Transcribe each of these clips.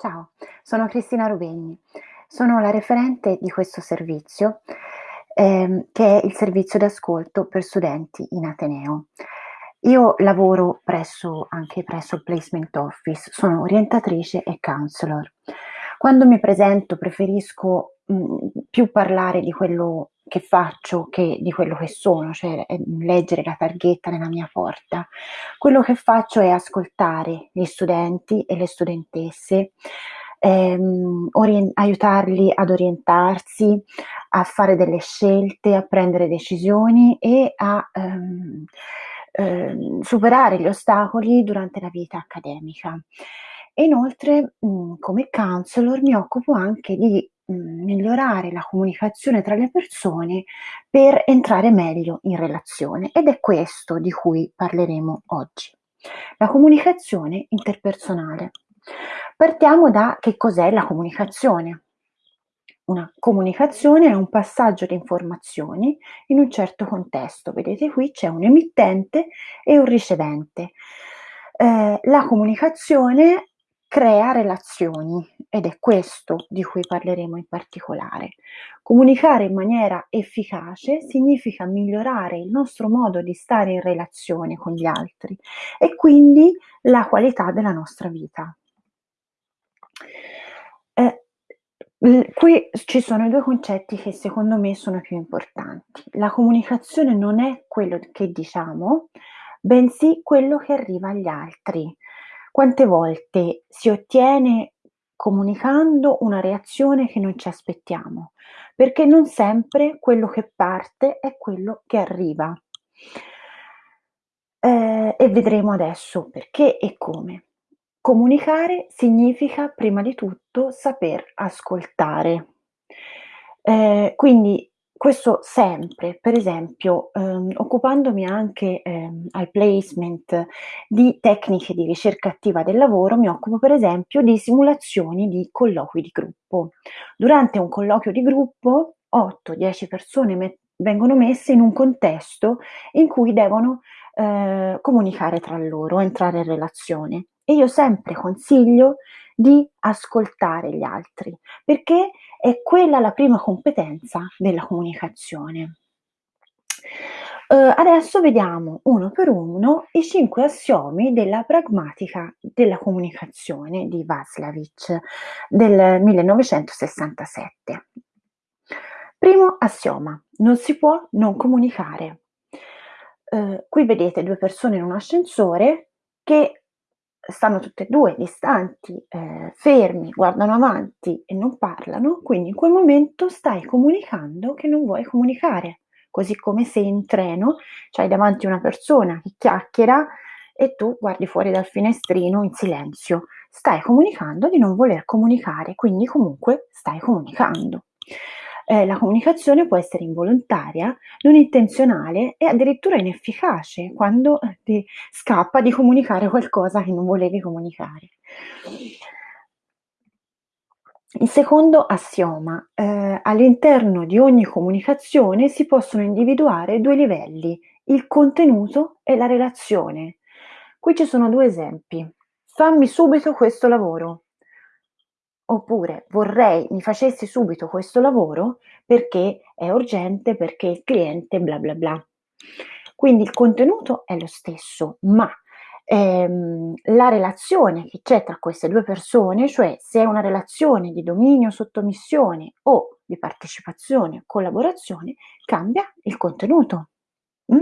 Ciao, sono Cristina Rubegni, sono la referente di questo servizio, ehm, che è il servizio d'ascolto per studenti in ateneo. Io lavoro presso anche presso il Placement Office, sono orientatrice e counselor. Quando mi presento preferisco, mhmm, più parlare di quello che faccio che di quello che sono, cioè, ehm, leggere la targhetta nella mia porta. Quello che faccio è ascoltare gli studenti e le studentesse, ehm, orien aiutarli ad orientarsi, a fare delle scelte, a prendere decisioni e a, ehm, ehm, superare gli ostacoli durante la vita accademica. Inoltre, mhmm, come counselor mi occupo anche di, mhmm, migliorare la comunicazione tra le persone per entrare meglio in relazione ed è questo di cui parleremo oggi. La comunicazione interpersonale. Partiamo da che cos'è la comunicazione. Una comunicazione è un passaggio di informazioni in un certo contesto. Vedete qui c'è un emittente e un ricevente. Eh, la comunicazione crea relazioni ed è questo di cui parleremo in particolare. Comunicare in maniera efficace significa migliorare il nostro modo di stare in relazione con gli altri e quindi la qualità della nostra vita. Eh, qui ci sono i due concetti che secondo me sono più importanti. La comunicazione non è quello che diciamo, bensì quello che arriva agli altri. Quante volte si ottiene comunicando una reazione che non ci aspettiamo, perché non sempre quello che parte è quello che arriva. Eh, e vedremo adesso perché e come. Comunicare significa prima di tutto saper ascoltare. Eh, quindi questo sempre, per esempio, ehm, occupandomi anche ehm, al placement di tecniche di ricerca attiva del lavoro, mi occupo per esempio di simulazioni di colloqui di gruppo. Durante un colloquio di gruppo, 8-10 persone me- vengono messe in un contesto in cui devono eh, comunicare tra loro, entrare in relazione. E io sempre consiglio di ascoltare gli altri, perché è quella la prima competenza della comunicazione. Uh, adesso vediamo uno per uno i cinque assiomi della pragmatica della comunicazione di Václavic del 1967. Primo assioma, non si può non comunicare. Uh, qui vedete due persone in un ascensore che stanno tutte e due distanti, eh, fermi, guardano avanti e non parlano, quindi in quel momento stai comunicando che non vuoi comunicare, così come se in treno c'hai davanti una persona che chiacchiera e tu guardi fuori dal finestrino in silenzio. Stai comunicando di non voler comunicare, quindi comunque stai comunicando eh, la comunicazione può essere involontaria, non intenzionale e addirittura inefficace quando eh, ti scappa di comunicare qualcosa che non volevi comunicare. Il secondo assioma, eh, all'interno di ogni comunicazione si possono individuare due livelli, il contenuto e la relazione. Qui ci sono due esempi. Fammi subito questo lavoro. Oppure vorrei mi facessi subito questo lavoro perché è urgente, perché il cliente bla bla bla. Quindi il contenuto è lo stesso, ma ehm, la relazione che c'è tra queste due persone, cioè se è una relazione di dominio, sottomissione o di partecipazione, collaborazione, cambia il contenuto. Mm?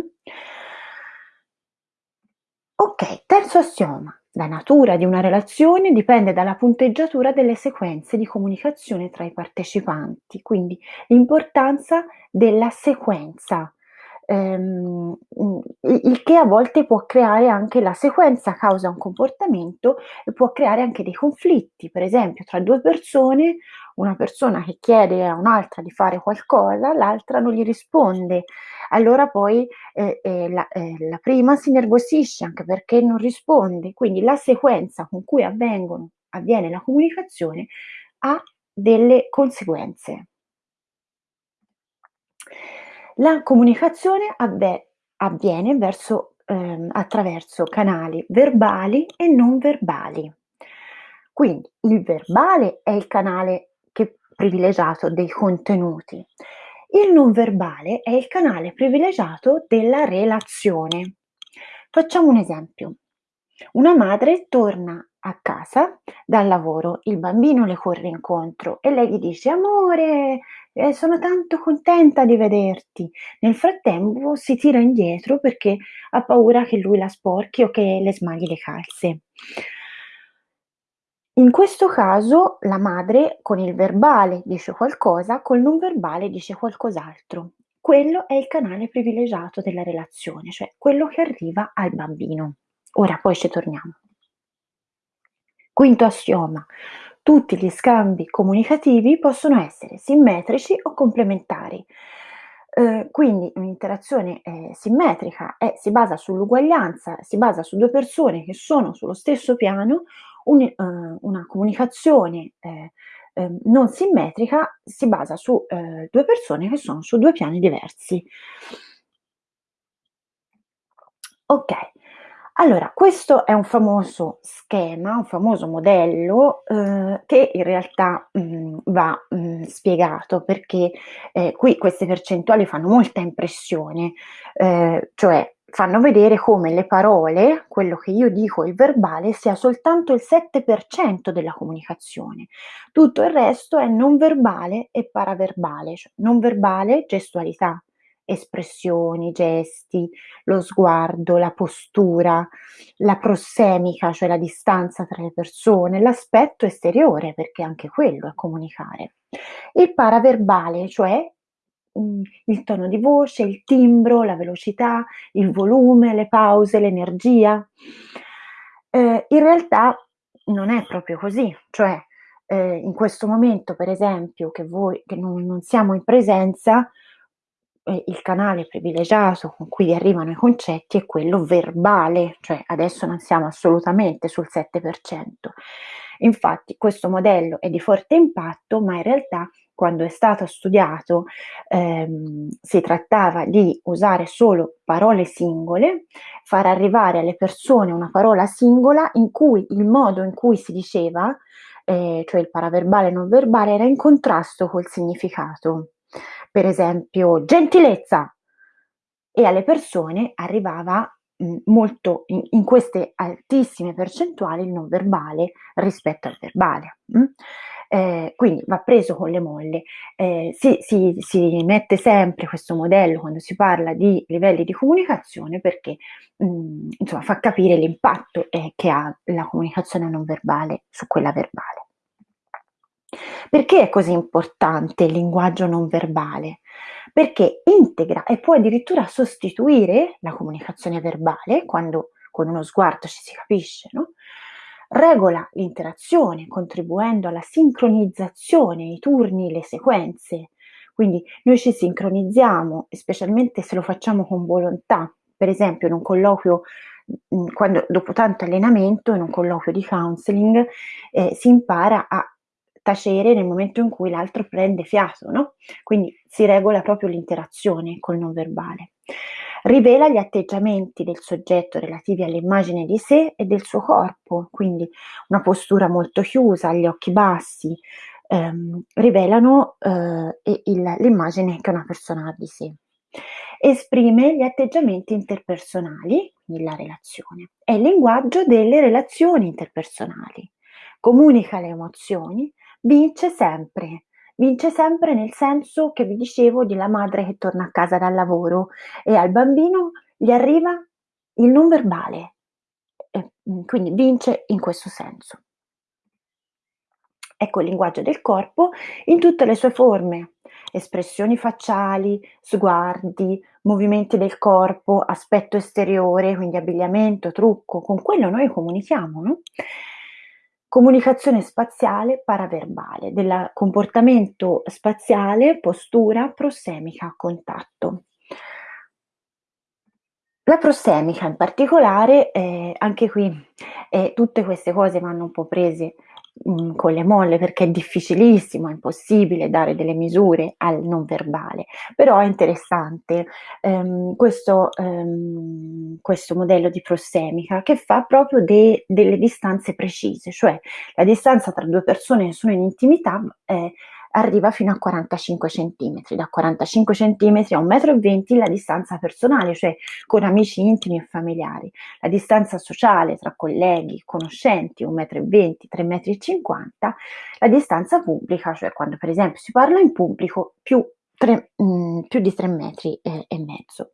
Ok, terzo assioma. La natura di una relazione dipende dalla punteggiatura delle sequenze di comunicazione tra i partecipanti, quindi l'importanza della sequenza, ehm, il che a volte può creare anche la sequenza causa un comportamento e può creare anche dei conflitti, per esempio tra due persone, una persona che chiede a un'altra di fare qualcosa, l'altra non gli risponde allora poi eh, eh, la, eh, la, prima si nervosisce anche perché non risponde, quindi la sequenza con cui avvengono, avviene la comunicazione ha delle conseguenze. La comunicazione avve, avviene verso, ehm, attraverso canali verbali e non verbali. Quindi il verbale è il canale privilegiato dei contenuti. Il non verbale è il canale privilegiato della relazione. Facciamo un esempio. Una madre torna a casa dal lavoro, il bambino le corre incontro e lei gli dice amore, eh, sono tanto contenta di vederti. Nel frattempo si tira indietro perché ha paura che lui la sporchi o che le smagli le calze. In questo caso la madre con il verbale dice qualcosa, col non verbale dice qualcos'altro. Quello è il canale privilegiato della relazione, cioè quello che arriva al bambino. Ora poi ci torniamo. Quinto assioma. Tutti gli scambi comunicativi possono essere simmetrici o complementari. Eh, quindi un'interazione eh, simmetrica è, si basa sull'uguaglianza, si basa su due persone che sono sullo stesso piano, un, eh, una comunicazione eh, ehm, non simmetrica si basa su eh, due persone che sono su due piani diversi. Ok, allora, questo è un famoso schema, un famoso modello eh, che in realtà mh, mm, va mh, mm, spiegato perché eh, qui queste percentuali fanno molta impressione, eh, cioè fanno vedere come le parole, quello che io dico, il verbale, sia soltanto il 7% della comunicazione. Tutto il resto è non verbale e paraverbale, cioè non verbale, gestualità, espressioni, gesti, lo sguardo, la postura, la prossemica, cioè la distanza tra le persone, l'aspetto esteriore, perché anche quello è comunicare. Il paraverbale, cioè il tono di voce, il timbro, la velocità, il volume, le pause, l'energia. Eh, in realtà non è proprio così, cioè eh, in questo momento, per esempio, che voi che non, non siamo in presenza, il canale privilegiato con cui arrivano i concetti è quello verbale, cioè adesso non siamo assolutamente sul 7%. Infatti questo modello è di forte impatto, ma in realtà quando è stato studiato ehm, si trattava di usare solo parole singole, far arrivare alle persone una parola singola in cui il modo in cui si diceva, eh, cioè il paraverbale e non verbale, era in contrasto col significato per esempio gentilezza, e alle persone arrivava mh, molto in, in, queste altissime percentuali il non verbale rispetto al verbale. Mh? Eh, quindi va preso con le molle. Eh, si, si, si, mette sempre questo modello quando si parla di livelli di comunicazione perché mh, insomma, fa capire l'impatto eh, che ha la comunicazione non verbale su quella verbale. Perché è così importante il linguaggio non verbale? Perché integra e può addirittura sostituire la comunicazione verbale, quando con uno sguardo ci si capisce, no? Regola l'interazione contribuendo alla sincronizzazione, i turni, le sequenze. Quindi noi ci sincronizziamo, specialmente se lo facciamo con volontà. Per esempio in un colloquio, quando, dopo tanto allenamento, in un colloquio di counseling, eh, si impara a tacere nel momento in cui l'altro prende fiato, no? Quindi si regola proprio l'interazione col non verbale. Rivela gli atteggiamenti del soggetto relativi all'immagine di sé e del suo corpo, quindi una postura molto chiusa, gli occhi bassi, ehm, rivelano eh, il, l'immagine che una persona ha di sé. Esprime gli atteggiamenti interpersonali, quindi la relazione, è il linguaggio delle relazioni interpersonali. Comunica le emozioni, vince sempre. Vince sempre nel senso che vi dicevo della madre che torna a casa dal lavoro e al bambino gli arriva il non verbale, e mm, quindi vince in questo senso. Ecco il linguaggio del corpo in tutte le sue forme, espressioni facciali, sguardi, movimenti del corpo, aspetto esteriore, quindi abbigliamento, trucco, con quello noi comunichiamo, no? Comunicazione spaziale paraverbale, del comportamento spaziale, postura, prossemica, contatto. La prossemica in particolare, eh, anche qui eh, tutte queste cose vanno un po' prese mhmm, con le molle perché è difficilissimo, è impossibile dare delle misure al non verbale, però è interessante, ehm, questo ehm, questo modello di prossemica che fa proprio de delle distanze precise, cioè la distanza tra 2 persone che sono in intimità, ehm, arriva fino a 45 centimetri, da 45 centimetri a 1,20 m la distanza personale, cioè con amici intimi e familiari. La distanza sociale tra colleghi, conoscenti, 1,20 m, 3,50 m, la distanza pubblica, cioè quando per esempio si parla in pubblico, più 3 mhmm, più di 3 metri e e mezzo.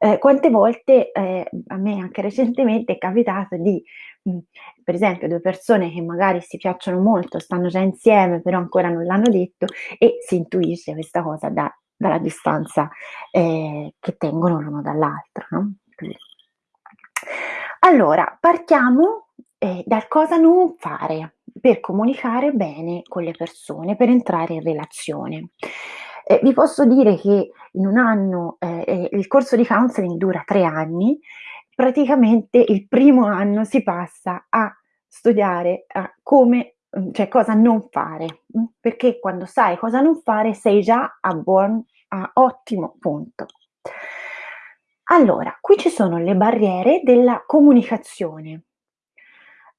Ehm, quante volte, ehm, a me anche recentemente è capitato di, mhmm, per esempio 2 persone che magari si piacciono molto, stanno già insieme, però ancora non l'hanno detto e si intuisce questa cosa da dalla distanza, ehm, che tengono l'uno dall'altro, no, allora, partiamo, ehm, dal cosa non fare per comunicare bene con le persone, per entrare in relazione. E vi posso dire che in 1 anno ehm, ehm, il corso di counseling dura 3 anni, praticamente il primo anno si passa a studiare a come mhmm, cioè cosa non fare, mh, perché quando sai cosa non fare sei già a buon a ottimo punto. Allora, qui ci sono le barriere della comunicazione.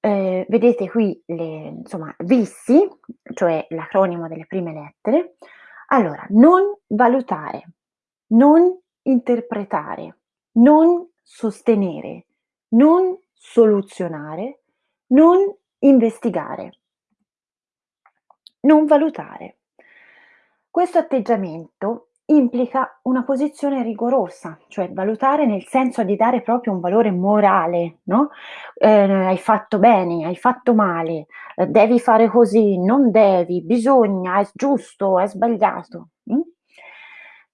Ehm, vedete qui le insomma VISSI, cioè l'acronimo delle prime lettere. Allora, non valutare, non interpretare, non sostenere, non soluzionare, non investigare. Non valutare. Questo atteggiamento implica una posizione rigorosa, cioè valutare nel senso di dare proprio un valore morale, no, ehm, hai fatto bene, hai fatto male, ehm, devi fare così, non devi, bisogna, è giusto, è sbagliato, mh?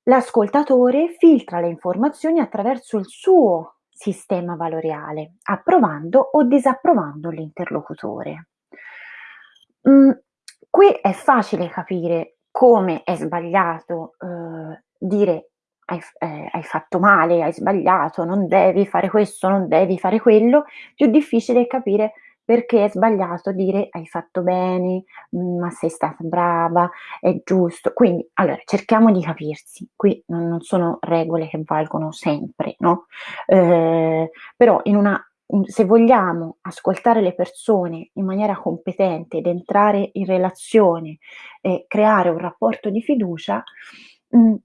L'ascoltatore filtra le informazioni attraverso il suo sistema valoriale, approvando o disapprovando l'interlocutore. Mhmm, qui è facile capire come è sbagliato, uhm, dire: "Hai f ehm, hai fatto male, hai sbagliato, non devi fare questo, non devi fare quello." Più difficile è capire perché è sbagliato dire: "Hai fatto bene, mhmm, ma sei stata brava, è giusto." Quindi, allora cerchiamo di capirsi. Qui non sono regole che valgono sempre, no, ehm, però in una se vogliamo ascoltare le persone in maniera competente ed entrare in relazione e creare un rapporto di fiducia, mhmm,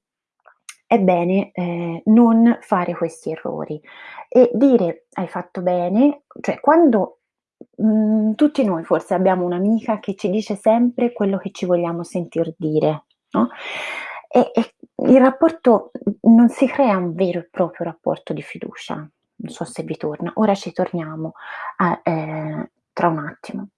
è bene, ehm, non fare questi errori e dire: "Hai fatto bene" cioè quando mhmm, tutti noi forse abbiamo un'amica che ci dice sempre quello che ci vogliamo sentir dire, no, e e il rapporto n non si crea un vero e proprio rapporto di fiducia. Non so se vi torna. Ora ci torniamo a ehm, tra un attimo.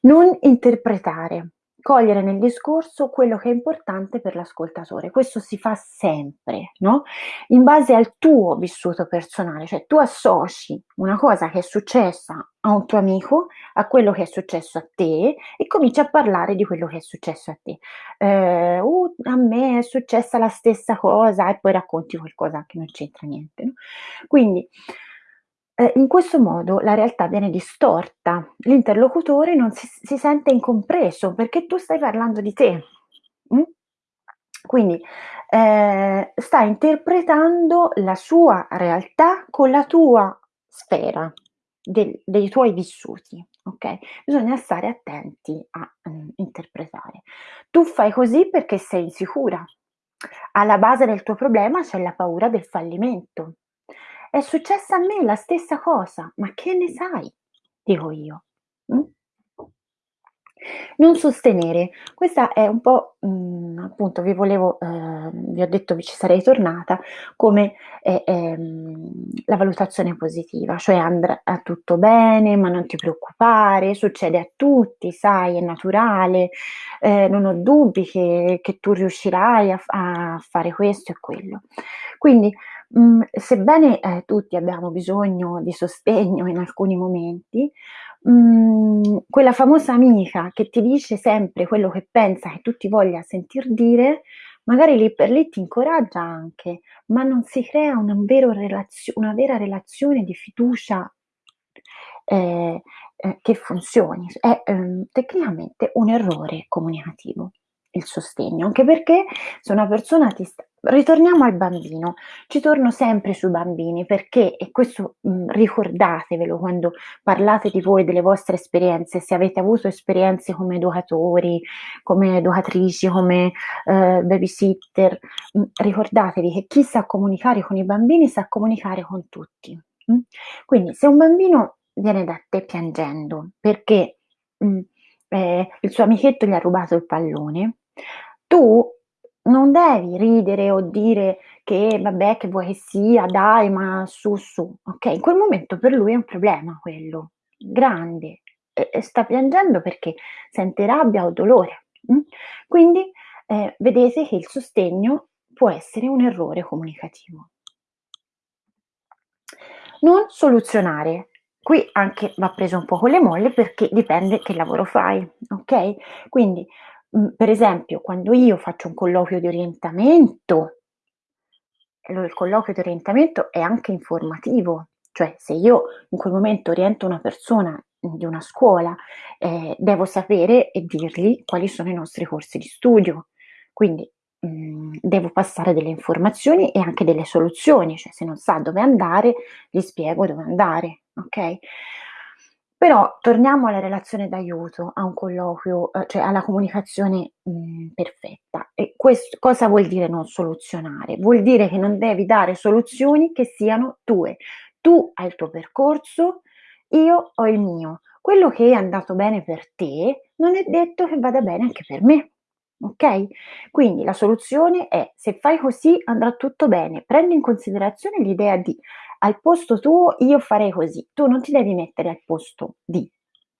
Non interpretare. Cogliere nel discorso quello che è importante per l'ascoltatore. Questo si fa sempre, no, in base al tuo vissuto personale, cioè tu associ una cosa che è successa a un tuo amico a quello che è successo a te e cominci a parlare di quello che è successo a te. Ehm: "Uh, a me è successa la stessa cosa" e poi racconti qualcosa che non c'entra niente, no, quindi, ehm, in questo modo la realtà viene distorta. L'interlocutore non si si sente incompreso perché tu stai parlando di te, mh? Quindi, ehm, stai interpretando la sua realtà con la tua sfera del dei tuoi vissuti, okay, bisogna stare attenti a, mhmm, interpretare. Tu fai così perché sei insicura. Alla base del tuo problema c'è la paura del fallimento. "È successa a me la stessa cosa." "Ma che ne sai?" Dico io, mh? Non sostenere. Questa è un po', mhmm, appunto vi volevo ehm, vi ho detto che ci sarei tornata, come, e ehm, la valutazione positiva, cioè andrà tutto bene, ma non ti preoccupare, succede a tutti, sai, è naturale, ehm, non ho dubbi che che tu riuscirai a a fare questo e quello. Quindi, mhmm, sebbene, ehm, tutti abbiamo bisogno di sostegno in alcuni momenti, mhmm, quella famosa amica che ti dice sempre quello che pensa che tu ti voglia sentir dire, magari lì per lì ti incoraggia anche, ma non si crea un vero relazio una vera relazione di fiducia eh, eh, che funzioni. È ehm, tecnicamente un errore comunicativo il sostegno, anche perché se una persona ti sta ritorniamo al bambino, ci torno sempre sui bambini perché, e questo mh, ricordatevelo quando parlate di voi, delle vostre esperienze, se avete avuto esperienze come educatori, come educatrici, come eh, babysitter, mh, ricordatevi che chi sa comunicare con i bambini sa comunicare con tutti. Mh? Quindi se un bambino viene da te piangendo perché eh, il suo amichetto gli ha rubato il pallone, tu non devi ridere o dire che vabbè che vuoi che sia, dai, ma su su, ok? In quel momento per lui è un problema quello, grande, e, e sta piangendo perché sente rabbia o dolore. Mh? Quindi eh, vedete che il sostegno può essere un errore comunicativo. Non soluzionare. Qui anche va preso un po' con le molle perché dipende che lavoro fai, ok? Quindi Mhmm, per esempio, quando io faccio un colloquio di orientamento il colloquio di orientamento è anche informativo, cioè se io in quel momento oriento una persona di una scuola, ehm, devo sapere e dirgli quali sono i nostri corsi di studio. Quindi, mhmm, devo passare delle informazioni e anche delle soluzioni, cioè se non sa dove andare, gli spiego dove andare, okay? Però torniamo alla relazione d'aiuto, a un colloquio, uhm, cioè alla comunicazione, mhmm, perfetta. E questo cosa vuol dire non soluzionare? Vuol dire che non devi dare soluzioni che siano tue. Tu hai il tuo percorso, io ho il mio. Quello che è andato bene per te, non è detto che vada bene anche per me. Okay? Quindi la soluzione è: se fai così andrà tutto bene. Prendi in considerazione l'idea di al posto tuo io farei così, tu non ti devi mettere al posto di,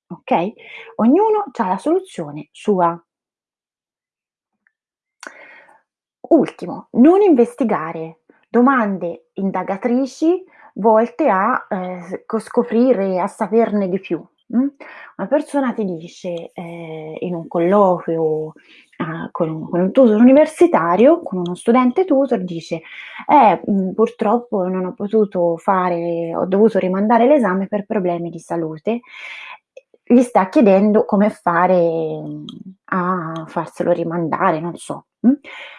ok? Ognuno ha la soluzione sua. Ultimo, non investigare domande indagatrici volte a eh, scoprire, a saperne di più. Mm? Una persona ti dice eh, in un colloquio uh, con, un, con, un, tutor universitario, con uno studente tutor, dice eh, mh, purtroppo non ho potuto fare, ho dovuto rimandare l'esame per problemi di salute. Gli sta chiedendo come fare a farselo rimandare, non so.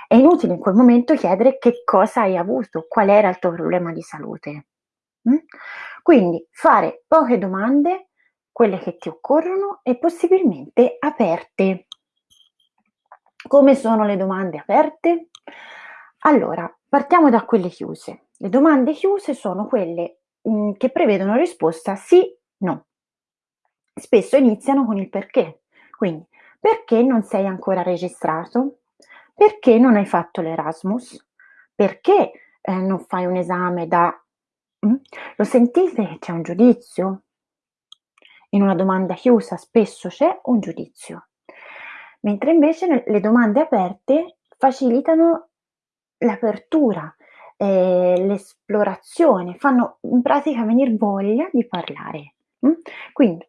È inutile in quel momento chiedere che cosa hai avuto, qual era il tuo problema di salute. Quindi fare poche domande quelle che ti occorrono e possibilmente aperte. Come sono le domande aperte? Allora, partiamo da quelle chiuse. Le domande chiuse sono quelle mh, mm, che prevedono risposta sì, no. Spesso iniziano con il perché. Quindi, perché non sei ancora registrato? Perché non hai fatto l'Erasmus? Perché eh, non fai un esame da... Mm? Lo sentite c'è un giudizio? In una domanda chiusa spesso c'è un giudizio, mentre invece le domande aperte facilitano l'apertura, eh, l'esplorazione, fanno in pratica venire voglia di parlare. Mm? Quindi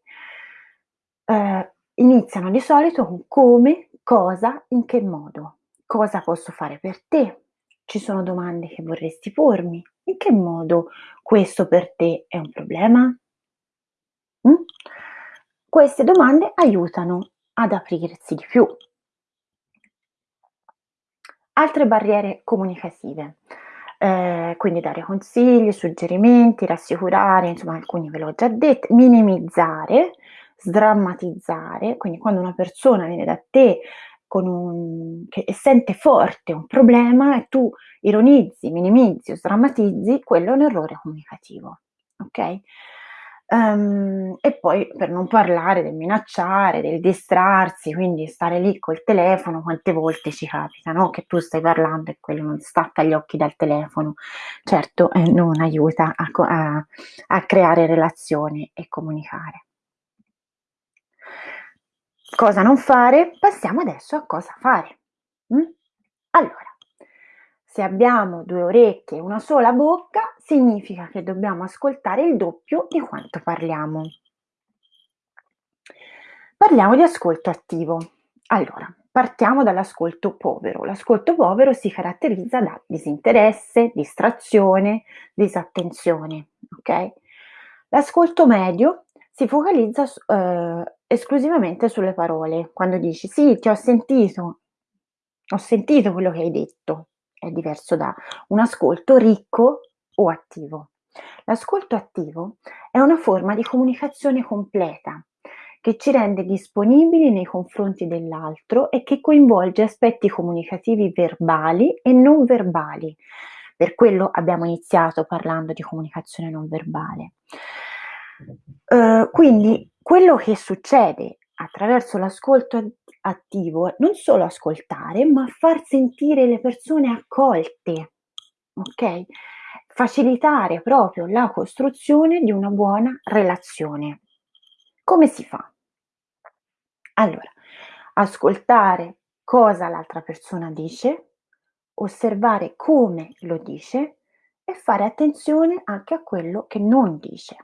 eh, iniziano di solito con come, cosa, in che modo, cosa posso fare per te, ci sono domande che vorresti pormi, in che modo questo per te è un problema? Mm? Queste domande aiutano ad aprirsi di più. Altre barriere comunicative, eh, quindi dare consigli, suggerimenti, rassicurare, insomma alcuni ve l'ho già detto, minimizzare, sdrammatizzare, quindi quando una persona viene da te un, che sente forte un problema e tu ironizzi, minimizzi o sdrammatizzi, quello è un errore comunicativo. Ok? Um, e poi per non parlare del minacciare, del distrarsi, quindi stare lì col telefono, quante volte ci capita, no? Che tu stai parlando e quello non stacca gli occhi dal telefono. Certo, eh, non aiuta a, a, a creare relazioni e comunicare. Cosa non fare? Passiamo adesso a cosa fare. Mm? Allora, se abbiamo due orecchie e una sola bocca, significa che dobbiamo ascoltare il doppio di quanto parliamo. Parliamo di ascolto attivo. Allora, partiamo dall'ascolto povero. L'ascolto povero si caratterizza da disinteresse, distrazione, disattenzione. Ok? L'ascolto medio si focalizza ehm, esclusivamente sulle parole. Quando dici: "Sì, ti ho sentito, ho sentito quello che hai detto." È diverso da un ascolto ricco o attivo. L'ascolto attivo è una forma di comunicazione completa, che ci rende disponibili nei confronti dell'altro e che coinvolge aspetti comunicativi verbali e non verbali. Per quello abbiamo iniziato parlando di comunicazione non verbale. Uh, quindi quello che succede attraverso l'ascolto attivo non solo ascoltare, ma far sentire le persone accolte, ok? Facilitare proprio la costruzione di una buona relazione. Come si fa? Allora, ascoltare cosa l'altra persona dice, osservare come lo dice e fare attenzione anche a quello che non dice.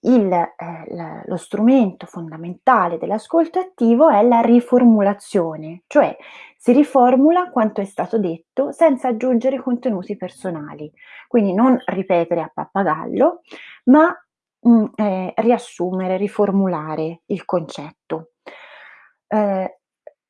Il, eh, lo strumento fondamentale dell'ascolto attivo è la riformulazione, cioè si riformula quanto è stato detto senza aggiungere contenuti personali. Quindi non ripetere a pappagallo, ma mh, mm, eh, riassumere, riformulare il concetto, eh,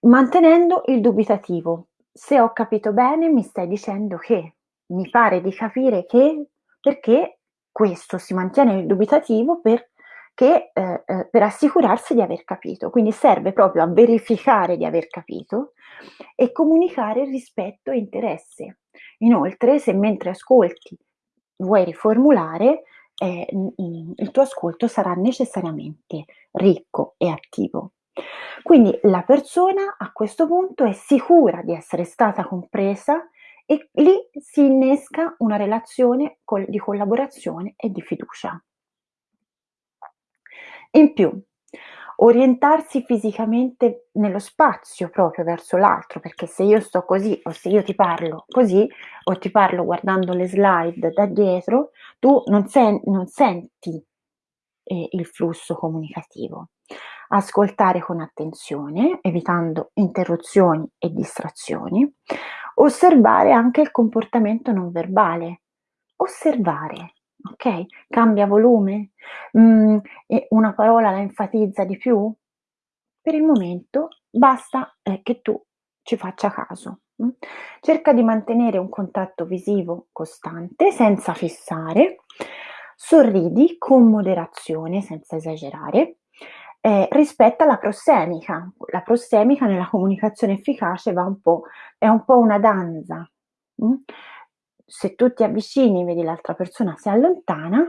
mantenendo il dubitativo. Se ho capito bene, mi stai dicendo che mi pare di capire che perché questo si mantiene dubitativo perché, eh, eh, per assicurarsi di aver capito. Quindi serve proprio a verificare di aver capito e comunicare rispetto e interesse. Inoltre, se mentre ascolti vuoi riformulare, eh, il tuo ascolto sarà necessariamente ricco e attivo. Quindi la persona a questo punto è sicura di essere stata compresa e lì si innesca una relazione di collaborazione e di fiducia. In più, orientarsi fisicamente nello spazio proprio verso l'altro, perché se io sto così o se io ti parlo così o ti parlo guardando le slide da dietro, tu non, sen- non senti eh, il flusso comunicativo. Ascoltare con attenzione, evitando interruzioni e distrazioni, osservare anche il comportamento non verbale. Osservare, ok? Cambia volume? Mm, una parola la enfatizza di più? Per il momento basta eh, che tu ci faccia caso. Mm? Cerca di mantenere un contatto visivo costante senza fissare, sorridi con moderazione senza esagerare, eh, rispetta la prossemica. La prossemica nella comunicazione efficace va un po', è un po' una danza. Mm? Se tu ti avvicini, vedi l'altra persona si allontana,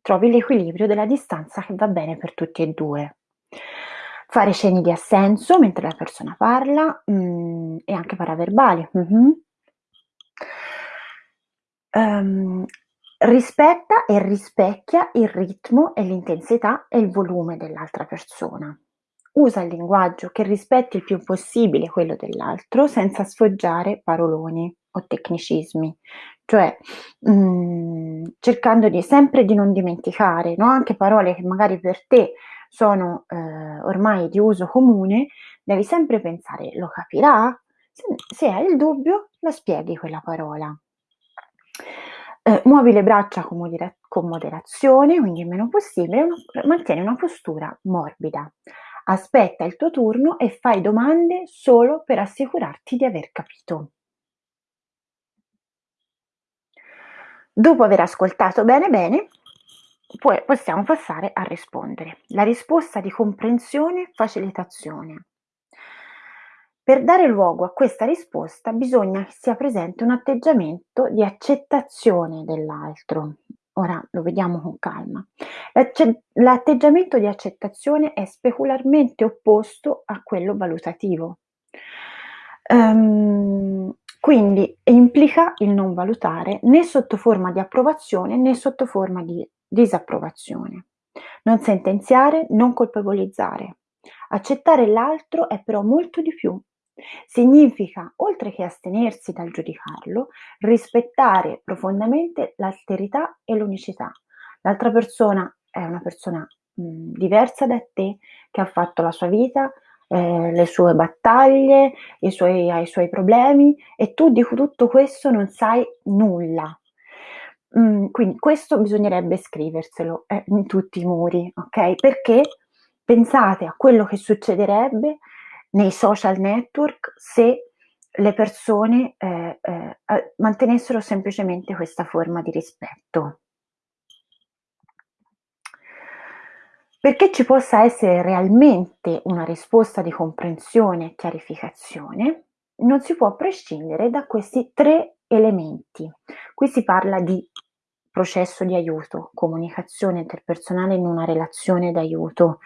trovi l'equilibrio della distanza che va bene per tutti e due. Fare cenni di assenso mentre la persona parla mm, e anche paraverbali. Mm-hmm. Um, rispetta e rispecchia il ritmo e l'intensità e il volume dell'altra persona. Usa il linguaggio che rispetti il più possibile quello dell'altro senza sfoggiare paroloni o tecnicismi, cioè mh, mm, cercando di, sempre di non dimenticare no? anche parole che magari per te sono eh, ormai di uso comune, devi sempre pensare lo capirà? Se, se hai il dubbio, la spieghi quella parola. Eh, muovi le braccia con, modera- con, moderazione, quindi il meno possibile, una, mantieni una postura morbida. Aspetta il tuo turno e fai domande solo per assicurarti di aver capito. Dopo aver ascoltato bene bene, poi possiamo passare a rispondere. La risposta di comprensione e facilitazione. Per dare luogo a questa risposta bisogna che sia presente un atteggiamento di accettazione dell'altro. Ora lo vediamo con calma. L'atteggiamento di accettazione è specularmente opposto a quello valutativo. Um, quindi implica il non valutare né sotto forma di approvazione né sotto forma di disapprovazione. Non sentenziare, non colpevolizzare. Accettare l'altro è però molto di più. Significa, oltre che astenersi dal giudicarlo, rispettare profondamente l'alterità e l'unicità. L'altra persona è una persona mh, diversa da te, che ha fatto la sua vita, eh, le sue battaglie, i suoi, ha i suoi problemi e tu di tutto questo non sai nulla. Mhmm, quindi questo bisognerebbe scriverselo, eh, in tutti i muri, okay, perché pensate a quello che succederebbe nei social network se le persone, ehm, a mantenessero semplicemente questa forma di rispetto. Perché ci possa essere realmente una risposta di comprensione e chiarificazione, non si può prescindere da questi 3 elementi. Qui si parla di processo di aiuto, comunicazione interpersonale in una relazione d'aiuto,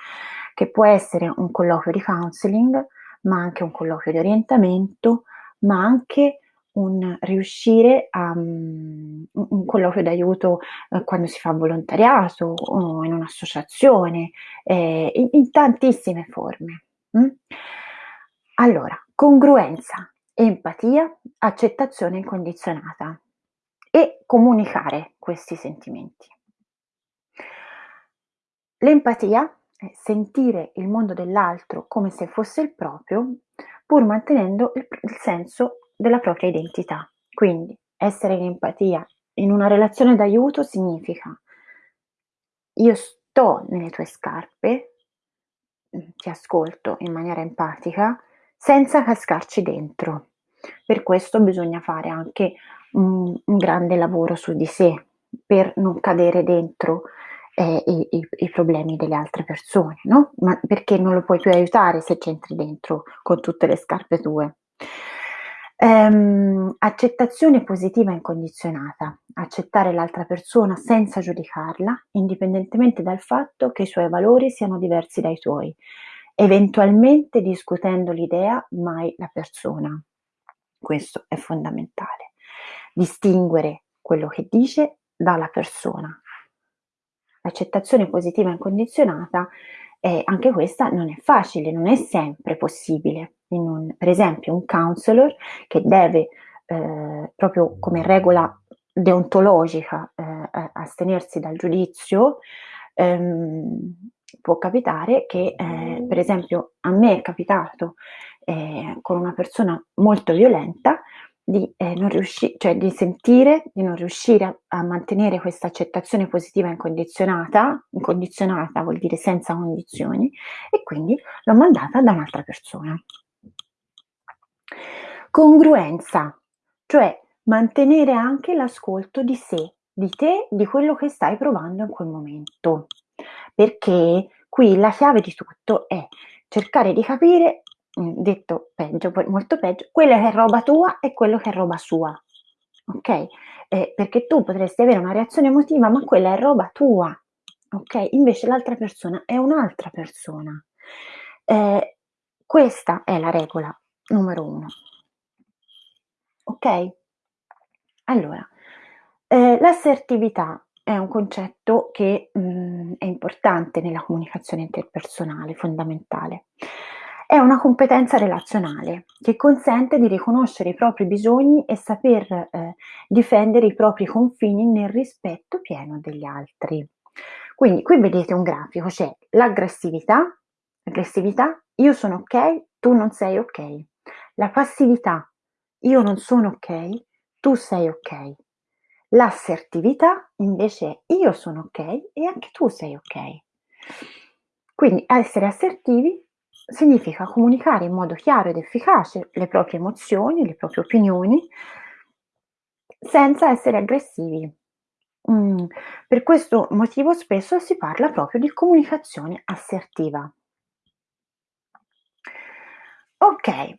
che può essere un colloquio di counseling, ma anche un colloquio di orientamento, ma anche un riuscire a mhmm, un colloquio d'aiuto, uhm, quando si fa volontariato o in un'associazione, ehm, in tantissime forme, mh. Allora, congruenza, empatia, accettazione incondizionata e comunicare questi sentimenti. L'empatia è sentire il mondo dell'altro come se fosse il proprio, pur mantenendo il, il senso della propria identità. Quindi essere in empatia in una relazione d'aiuto significa io sto nelle tue scarpe, mm, ti ascolto in maniera empatica, senza cascarci dentro. Per questo bisogna fare anche un, un grande lavoro su di sé per non cadere dentro eh, i, i, i, problemi delle altre persone, no? Ma perché non lo puoi più aiutare se c'entri dentro con tutte le scarpe tue. Ehm, accettazione positiva incondizionata, accettare l'altra persona senza giudicarla, indipendentemente dal fatto che i suoi valori siano diversi dai tuoi, eventualmente discutendo l'idea, mai la persona. Questo è fondamentale. Distinguere quello che dice dalla persona. L'accettazione positiva incondizionata, eh, anche questa non è facile, non è sempre possibile. Un, per esempio un counselor che deve eh, proprio come regola deontologica eh, astenersi dal giudizio, ehm, può capitare che eh, per esempio a me è capitato eh, con una persona molto violenta di, eh, non riusci- cioè di sentire di non riuscire a, a mantenere questa accettazione positiva incondizionata, incondizionata vuol dire senza condizioni, e quindi l'ho mandata da un'altra persona. Congruenza, cioè mantenere anche l'ascolto di sé, di te, di quello che stai provando in quel momento. Perché qui la chiave di tutto è cercare di capire, detto peggio, molto peggio, quella che è roba tua e quello che è roba sua. Ok? Eh, perché tu potresti avere una reazione emotiva, ma quella è roba tua. Ok? Invece l'altra persona è un'altra persona. Eh, questa è la regola numero uno. Ok? Allora, eh, l'assertività è un concetto che mh, è importante nella comunicazione interpersonale, fondamentale. È una competenza relazionale che consente di riconoscere i propri bisogni e saper eh, difendere i propri confini nel rispetto pieno degli altri. Quindi qui vedete un grafico, c'è l'aggressività, l'aggressività, io sono ok, tu non sei ok. La passività, io non sono ok, tu sei ok. L'assertività invece è io sono ok e anche tu sei ok. Quindi essere assertivi significa comunicare in modo chiaro ed efficace le proprie emozioni, le proprie opinioni, senza essere aggressivi. Mm, per questo motivo spesso si parla proprio di comunicazione assertiva. Ok,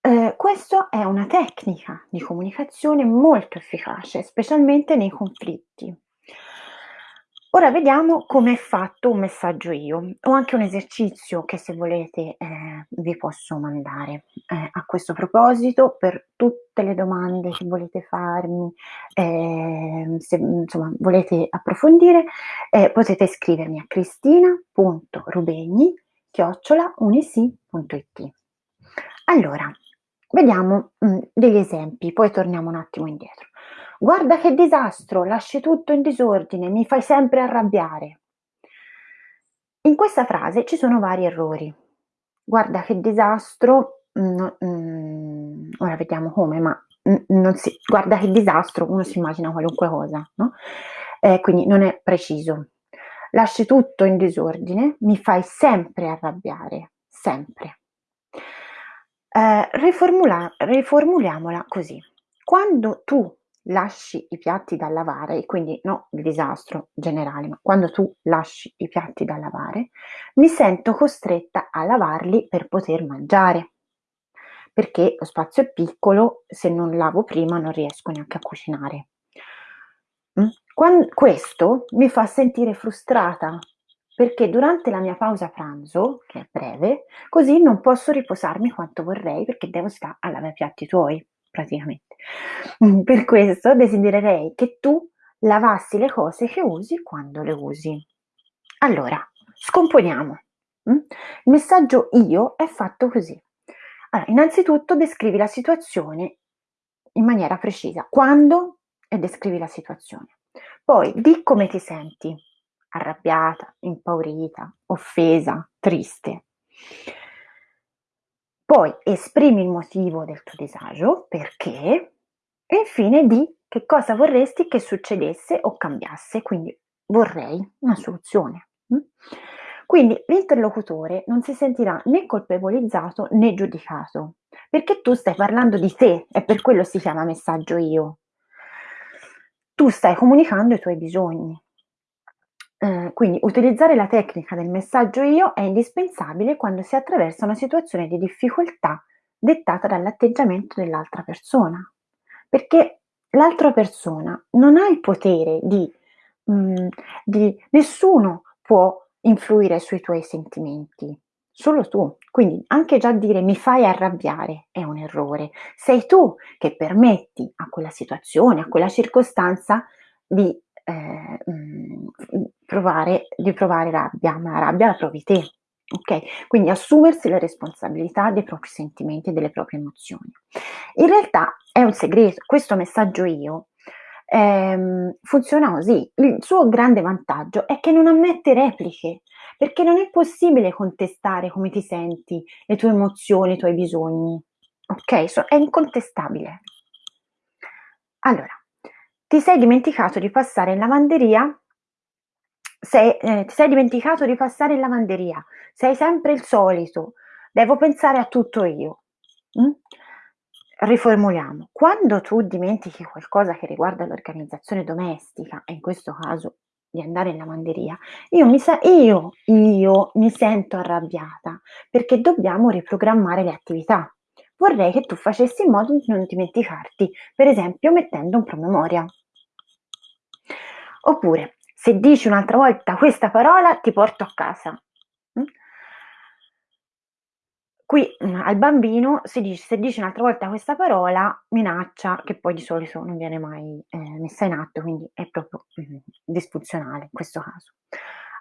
eh, questo è una tecnica di comunicazione molto efficace, specialmente nei conflitti. Ora vediamo come è fatto un messaggio io. Ho anche un esercizio che se volete eh, vi posso mandare eh, a questo proposito per tutte le domande che volete farmi, eh, se insomma volete approfondire, eh, potete scrivermi a cristina.rubegni chiocciolaunisi.it. Allora, Vediamo mh, degli esempi, poi torniamo un attimo indietro. Guarda che disastro, lasci tutto in disordine, mi fai sempre arrabbiare. In questa frase ci sono vari errori. Guarda che disastro, mh, mh, ora vediamo come, ma non si guarda che disastro, uno si immagina qualunque cosa, no, ehm, quindi non è preciso. Lasci tutto in disordine, mi fai sempre arrabbiare, sempre. Ehm, riformula riformuliamola così: quando tu lasci i piatti da lavare, e quindi no il disastro generale, ma quando tu lasci i piatti da lavare, mi sento costretta a lavarli per poter mangiare. Perché lo spazio è piccolo, se non lavo prima non riesco neanche a cucinare. Quan questo mi fa sentire frustrata, perché durante la mia pausa pranzo, che è breve, così non posso riposarmi quanto vorrei perché devo sta a lavare i piatti tuoi praticamente. Mhmm, per questo desidererei che tu lavassi le cose che usi quando le usi. Allora, scomponiamo. Mh? Il messaggio io è fatto così. Allora, innanzitutto descrivi la situazione in maniera precisa. Quando e descrivi la situazione. Poi di come ti senti, arrabbiata, impaurita, offesa, triste. Poi esprimi il motivo del tuo disagio, perché, e infine di che cosa vorresti che succedesse o cambiasse, quindi vorrei una soluzione. Mm? Quindi l'interlocutore non si sentirà né colpevolizzato né giudicato, perché tu stai parlando di te e per quello si chiama messaggio io. Tu stai comunicando i tuoi bisogni. Eh, quindi utilizzare la tecnica del messaggio io è indispensabile quando si attraversa una situazione di difficoltà dettata dall'atteggiamento dell'altra persona, perché l'altra persona non ha il potere di, mh, di nessuno può influire sui tuoi sentimenti, solo tu. Quindi anche già dire mi fai arrabbiare è un errore. Sei tu che permetti a quella situazione, a quella circostanza di eh, provare, di provare rabbia, ma rabbia la provi te. Ok? Quindi assumersi la responsabilità dei propri sentimenti e delle proprie emozioni. In realtà è un segreto, questo messaggio io ehm, funziona così. Il suo grande vantaggio è che non ammette repliche, perché non è possibile contestare come ti senti, le tue emozioni, i tuoi bisogni. Ok? So, è incontestabile. Allora, ti sei dimenticato di passare in lavanderia? Sei, eh, ti sei dimenticato di passare in lavanderia? Sei sempre il solito. Devo pensare a tutto io. Mm? Riformuliamo. Quando tu dimentichi qualcosa che riguarda l'organizzazione domestica, e in questo caso di andare in lavanderia, io mi, sa- io, io mi sento arrabbiata perché dobbiamo riprogrammare le attività. Vorrei che tu facessi in modo di non dimenticarti, per esempio mettendo un promemoria. Oppure, se dici un'altra volta questa parola, ti porto a casa. Mm? Qui mm, al bambino si dice, se dici un'altra volta questa parola, minaccia, che poi di solito non viene mai eh, messa in atto, quindi è proprio mm, disfunzionale in questo caso.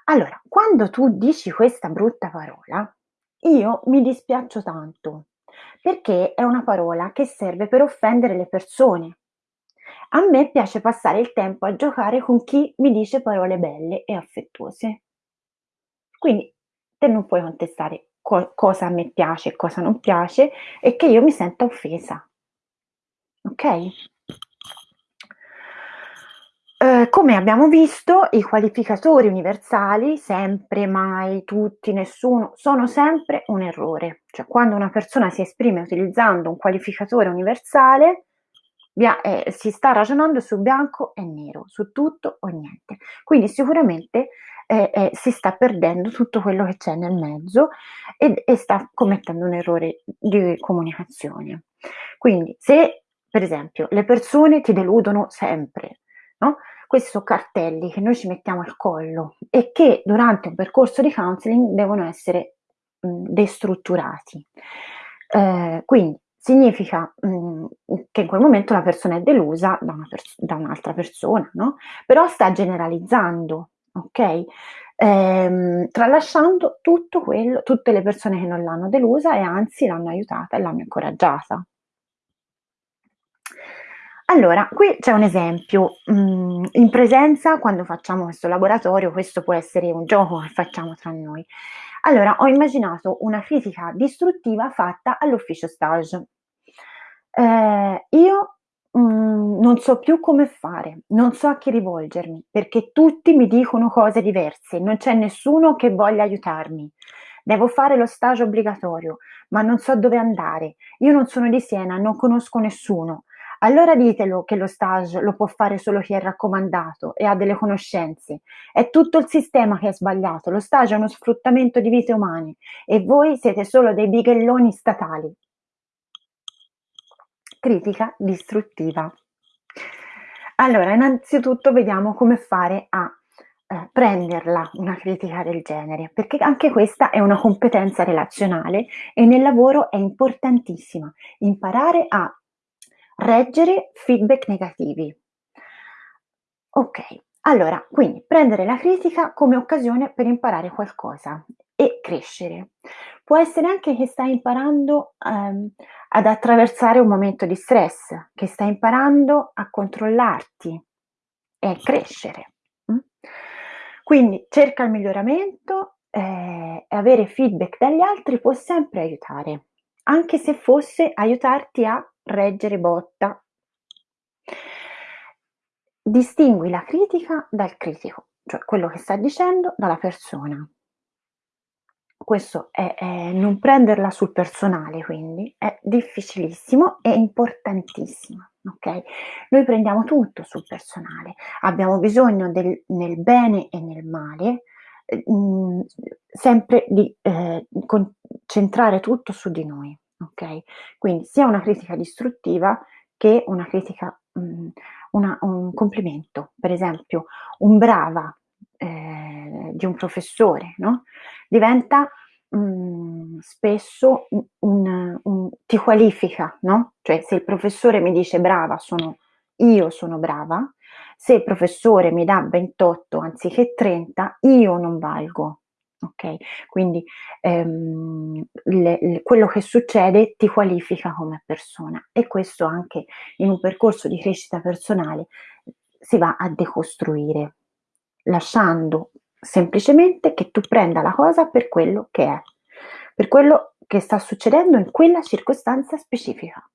Allora, quando tu dici questa brutta parola, io mi dispiaccio tanto, perché è una parola che serve per offendere le persone. A me piace passare il tempo a giocare con chi mi dice parole belle e affettuose. Quindi te non puoi contestare co- cosa a me piace e cosa non piace e che io mi senta offesa. Ok? Eh, come abbiamo visto, i qualificatori universali, sempre, mai, tutti, nessuno, sono sempre un errore. Cioè, quando una persona si esprime utilizzando un qualificatore universale, Bia- eh, si sta ragionando su bianco e nero, su tutto o niente. Quindi sicuramente eh, eh, si sta perdendo tutto quello che c'è nel mezzo e, e sta commettendo un errore di comunicazione. Quindi se per esempio le persone ti deludono sempre, no? questi sono cartelli che noi ci mettiamo al collo e che durante un percorso di counseling devono essere mh, destrutturati. Eh, quindi significa mh, che in quel momento la persona è delusa da, pers- da un'altra persona, no? Però sta generalizzando, ok? Ehm, tralasciando tutto quello, tutte le persone che non l'hanno delusa e anzi l'hanno aiutata e l'hanno incoraggiata. Allora, qui c'è un esempio. Mm, in presenza, quando facciamo questo laboratorio, questo può essere un gioco che facciamo tra noi. Allora, ho immaginato una critica distruttiva fatta all'ufficio stage. Eh, io mhmm, non so più come fare, non so a chi rivolgermi, perché tutti mi dicono cose diverse, non c'è nessuno che voglia aiutarmi. Devo fare lo stage obbligatorio, ma non so dove andare. Io non sono di Siena, non conosco nessuno. Allora ditelo che lo stage lo può fare solo chi è raccomandato e ha delle conoscenze. È tutto il sistema che è sbagliato. Lo stage è uno sfruttamento di vite umane e voi siete solo dei bighelloni statali. Critica distruttiva. Allora, innanzitutto vediamo come fare a eh, prenderla una critica del genere, perché anche questa è una competenza relazionale e nel lavoro è importantissima imparare a reggere feedback negativi. Ok, allora, quindi prendere la critica come occasione per imparare qualcosa e crescere. Può essere anche che stai imparando ehm, ad attraversare un momento di stress, che stai imparando a controllarti e crescere. Mm? Quindi cerca il miglioramento eh, e avere feedback dagli altri può sempre aiutare, anche se fosse aiutarti a reggere botta. Distingui la critica dal critico, cioè quello che sta dicendo dalla persona. Questo è, è non prenderla sul personale, quindi è difficilissimo e importantissimo. Okay? Noi prendiamo tutto sul personale, abbiamo bisogno del, nel bene e nel male, eh, mh, sempre di eh, concentrare tutto su di noi ok? Quindi sia una critica distruttiva che una critica, mh, una, un complimento. Per esempio, un brava eh, di un professore, no? Diventa mh, spesso un, un, un, ti qualifica, no? Cioè se il professore mi dice brava, sono io sono brava, se il professore mi dà 28 anziché 30, io non valgo, ok? Quindi ehm, le, le, quello che succede ti qualifica come persona e questo anche in un percorso di crescita personale si va a decostruire, lasciando semplicemente che tu prenda la cosa per quello che è, per quello che sta succedendo in quella circostanza specifica.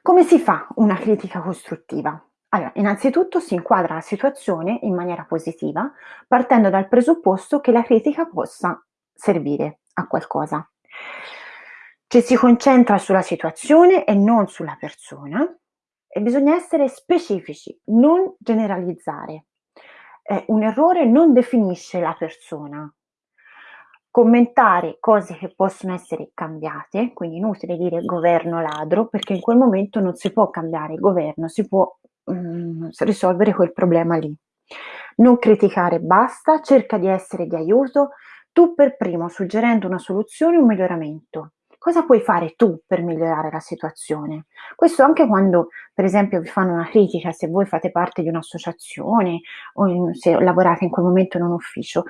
Come si fa una critica costruttiva? Allora, innanzitutto si inquadra la situazione in maniera positiva, partendo dal presupposto che la critica possa servire a qualcosa. Ci si concentra sulla situazione e non sulla persona e bisogna essere specifici, non generalizzare. Eh, un errore non definisce la persona. Commentare cose che possono essere cambiate, quindi inutile dire governo ladro, perché in quel momento non si può cambiare il governo, si può mm, risolvere quel problema lì. Non criticare basta, cerca di essere di aiuto tu per primo, suggerendo una soluzione o un miglioramento. Cosa puoi fare tu per migliorare la situazione? Questo anche quando, per esempio, vi fanno una critica, se voi fate parte di un'associazione o in, se lavorate in quel momento in un ufficio.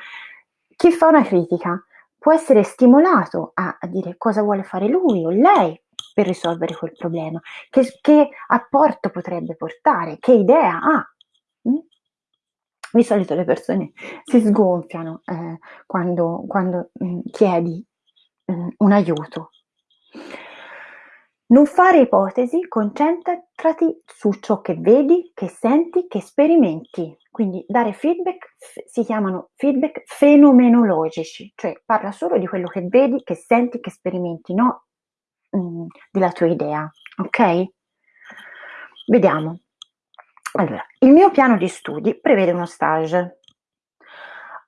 Chi fa una critica può essere stimolato a, a dire cosa vuole fare lui o lei per risolvere quel problema, che, che apporto potrebbe portare, che idea ha. Mm? Di solito le persone si sgonfiano eh, quando, quando mh, mm, chiedi mm, un aiuto. Non fare ipotesi, concentrati su ciò che vedi, che senti, che sperimenti. Quindi dare feedback si chiamano feedback fenomenologici, cioè parla solo di quello che vedi, che senti, che sperimenti, no mh, della tua idea, ok? Vediamo. Allora, il mio piano di studi prevede uno stage.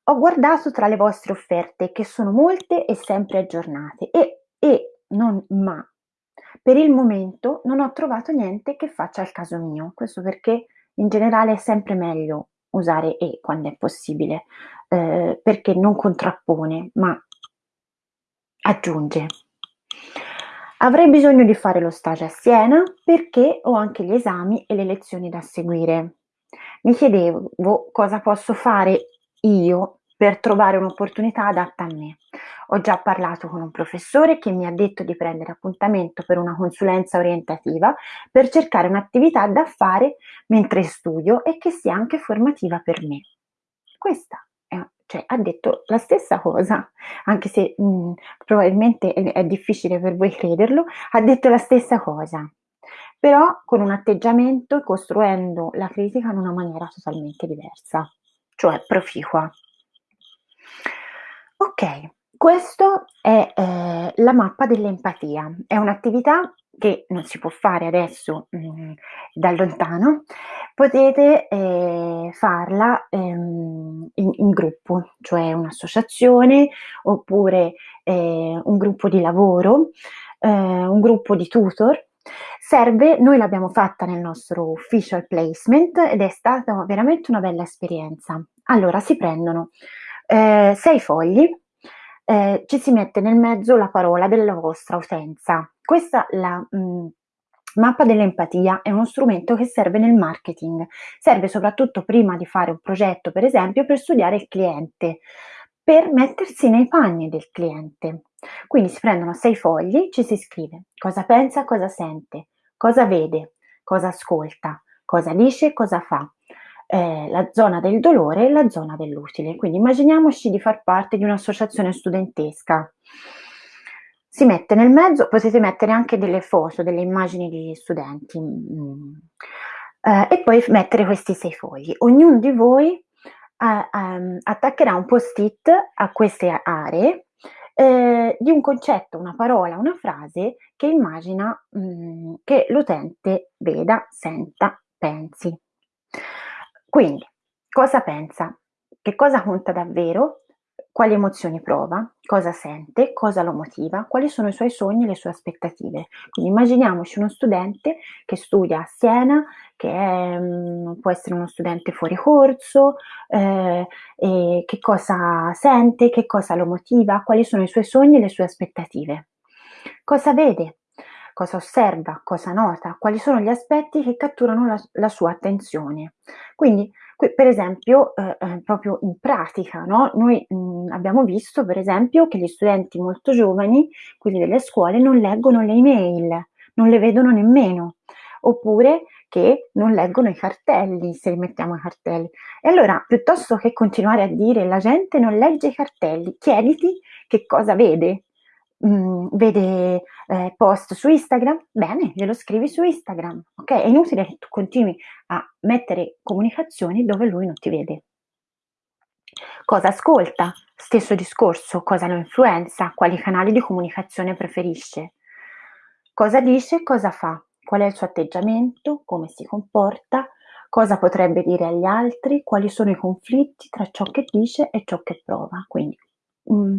Ho guardato tra le vostre offerte, che sono molte e sempre aggiornate, e, e non ma. Per il momento non ho trovato niente che faccia il caso mio, questo perché in generale è sempre meglio usare e quando è possibile, eh, perché non contrappone, ma aggiunge. Avrei bisogno di fare lo stage a Siena perché ho anche gli esami e le lezioni da seguire. Mi chiedevo cosa posso fare io per trovare un'opportunità adatta a me. Ho già parlato con un professore che mi ha detto di prendere appuntamento per una consulenza orientativa per cercare un'attività da fare mentre studio e che sia anche formativa per me. Questa cioè ha detto la stessa cosa, anche se mh, probabilmente è, è, difficile per voi crederlo, ha detto la stessa cosa. però con un atteggiamento e costruendo la critica in una maniera totalmente diversa, cioè proficua. Ok, questo è eh, la mappa dell'empatia, è un'attività che non si può fare adesso mh, mm, da lontano, potete eh, farla ehm, in, in, gruppo, cioè un'associazione oppure eh, un gruppo di lavoro, eh, un gruppo di tutor. Serve, noi l'abbiamo fatta nel nostro official placement ed è stata veramente una bella esperienza. Allora si prendono eh, sei fogli, eh, ci si mette nel mezzo la parola della vostra utenza. Questa la mh, mm, mappa dell'empatia è uno strumento che serve nel marketing, serve soprattutto prima di fare un progetto, per esempio, per studiare il cliente, per mettersi nei panni del cliente. Quindi si prendono sei fogli, ci si scrive cosa pensa, cosa sente, cosa vede, cosa ascolta, cosa dice, cosa fa eh, la zona del dolore e la zona dell'utile. Quindi immaginiamoci di far parte di un'associazione studentesca. Si mette nel mezzo, potete mettere anche delle foto, delle immagini di studenti mm. eh, e poi mettere questi sei fogli. Ognuno di voi eh, um, attaccherà un post-it a queste aree eh, di un concetto, una parola, una frase che immagina mh, mm, che l'utente veda, senta, pensi. Quindi, cosa pensa? Che cosa conta davvero? Quali emozioni prova? Cosa sente? Cosa lo motiva? Quali sono i suoi sogni e le sue aspettative? Quindi immaginiamoci uno studente che studia a Siena, che è, mm, può essere uno studente fuori corso, eh, che cosa sente, che cosa lo motiva, quali sono i suoi sogni e le sue aspettative. Cosa vede? Cosa osserva, cosa nota, quali sono gli aspetti che catturano la, la sua attenzione. Quindi, qui, per esempio, eh, eh, proprio in pratica, no? noi mh, mm, abbiamo visto, per esempio, che gli studenti molto giovani, quelli delle scuole, non leggono le email, non le vedono nemmeno, oppure che non leggono i cartelli, se mettiamo i cartelli. E allora, piuttosto che continuare a dire la gente non legge i cartelli, chiediti che cosa vede, mh, vede eh, post su Instagram, bene, glielo scrivi su Instagram, ok? È inutile che tu continui a mettere comunicazioni dove lui non ti vede. Cosa ascolta? Stesso discorso, cosa lo influenza, quali canali di comunicazione preferisce, cosa dice, cosa fa, qual è il suo atteggiamento, come si comporta, cosa potrebbe dire agli altri, quali sono i conflitti tra ciò che dice e ciò che prova. Quindi Mh,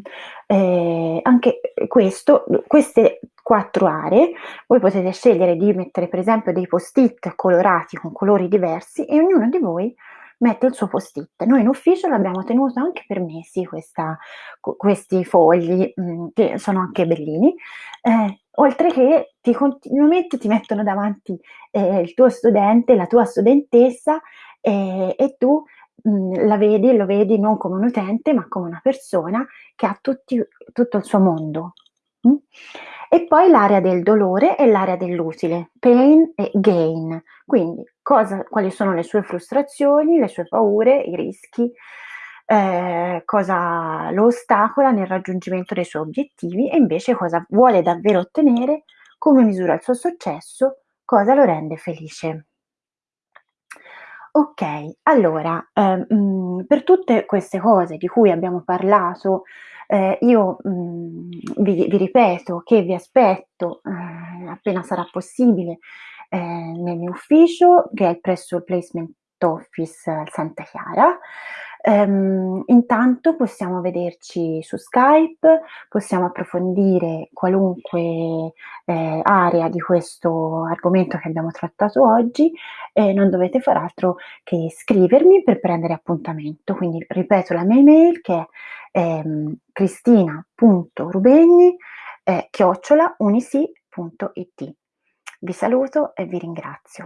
ehm, anche questo queste quattro aree, voi potete scegliere di mettere per esempio dei post-it colorati con colori diversi e ognuno di voi mette il suo post-it. Noi in ufficio l'abbiamo tenuto anche per mesi questa questi fogli, mhmm, che sono anche bellini, ehm, oltre che ti continuamente ti mettono davanti, ehm, il tuo studente, la tua studentessa, ehm, e tu mh, la vedi, lo vedi non come un utente, ma come una persona che ha tutti, tutto il suo mondo. Mm? E poi l'area del dolore e l'area dell'utile, pain e gain. Quindi cosa, quali sono le sue frustrazioni, le sue paure, i rischi, eh, cosa lo ostacola nel raggiungimento dei suoi obiettivi e invece cosa vuole davvero ottenere, come misura il suo successo, cosa lo rende felice. Okay, allora, ehm, mhmm, per tutte queste cose di cui abbiamo parlato, ehm, io, mhmm, vi vi ripeto che vi aspetto, ehm, appena sarà possibile, ehm, nel mio ufficio, che è presso il Placement Office Santa Chiara. Ehm, intanto possiamo vederci su Skype, possiamo approfondire qualunque eh, area di questo argomento che abbiamo trattato oggi e non dovete far altro che scrivermi per prendere appuntamento. Quindi ripeto la mia email che è ehm, cristina.rubegni eh, chiocciola unisi.it. Vi saluto e vi ringrazio.